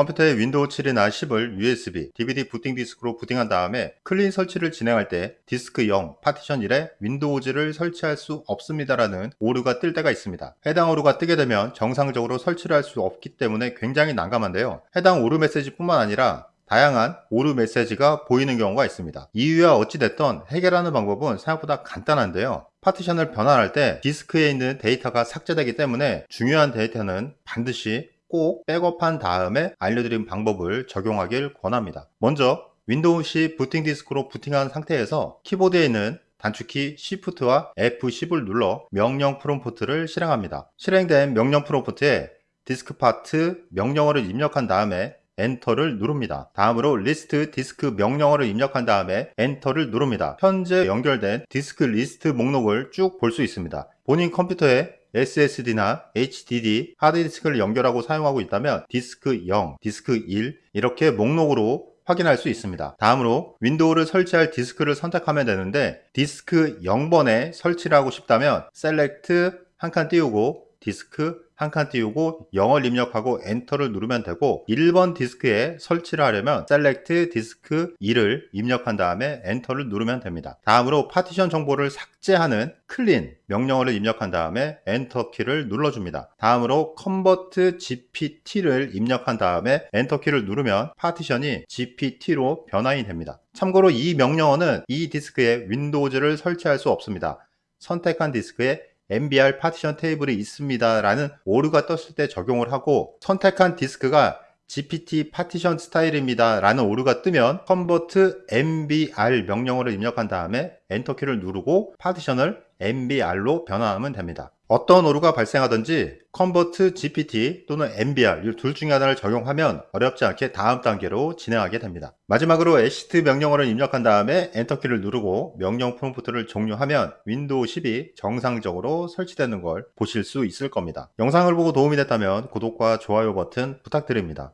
컴퓨터에 윈도우 7이나 10을 USB, DVD 부팅 디스크로 부팅한 다음에 clean 설치를 진행할 때 디스크 0, 파티션 1에 윈도우즈를 설치할 수 없습니다라는 오류가 뜰 때가 있습니다. 해당 오류가 뜨게 되면 정상적으로 설치를 할 수 없기 때문에 굉장히 난감한데요. 해당 오류 메시지뿐만 아니라 다양한 오류 메시지가 보이는 경우가 있습니다. 이유야 어찌됐던 해결하는 방법은 생각보다 간단한데요. 파티션을 변환할 때 디스크에 있는 데이터가 삭제되기 때문에 중요한 데이터는 반드시 꼭 백업한 다음에 알려드린 방법을 적용하길 권합니다. 먼저 윈도우 C 부팅 디스크로 부팅한 상태에서 키보드에 있는 단축키 Shift와 F10을 눌러 명령 프롬프트를 실행합니다. 실행된 명령 프롬프트에 diskpart 명령어를 입력한 다음에 엔터를 누릅니다. 다음으로 list disk 명령어를 입력한 다음에 엔터를 누릅니다. 현재 연결된 디스크 리스트 목록을 쭉 볼 수 있습니다. 본인 컴퓨터에 SSD나 HDD 하드디스크를 연결하고 사용하고 있다면 디스크 0, 디스크 1 이렇게 목록으로 확인할 수 있습니다. 다음으로 윈도우를 설치할 디스크를 선택하면 되는데 디스크 0번에 설치를 하고 싶다면 select 한 칸 띄우고 disk 한 칸 띄우고 0을 입력하고 엔터를 누르면 되고 1번 디스크에 설치를 하려면 select disk 2를 입력한 다음에 엔터를 누르면 됩니다. 다음으로 파티션 정보를 삭제하는 clean 명령어를 입력한 다음에 엔터 키를 눌러줍니다. 다음으로 convert gpt를 입력한 다음에 엔터 키를 누르면 파티션이 gpt로 변환이 됩니다. 참고로 이 명령어는 이 디스크에 윈도우즈를 설치할 수 없습니다. 선택한 디스크에 MBR 파티션 테이블이 있습니다 라는 오류가 떴을 때 적용을 하고 선택한 디스크가 GPT 파티션 스타일입니다 라는 오류가 뜨면 convert MBR 명령어를 입력한 다음에 엔터키를 누르고 파티션을 MBR로 변환하면 됩니다. 어떤 오류가 발생하든지 convert GPT 또는 MBR 이 둘 중에 하나를 적용하면 어렵지 않게 다음 단계로 진행하게 됩니다. 마지막으로 exit 명령어를 입력한 다음에 엔터키를 누르고 명령 프롬프트를 종료하면 윈도우 10이 정상적으로 설치되는 걸 보실 수 있을 겁니다. 영상을 보고 도움이 됐다면 구독과 좋아요 버튼 부탁드립니다.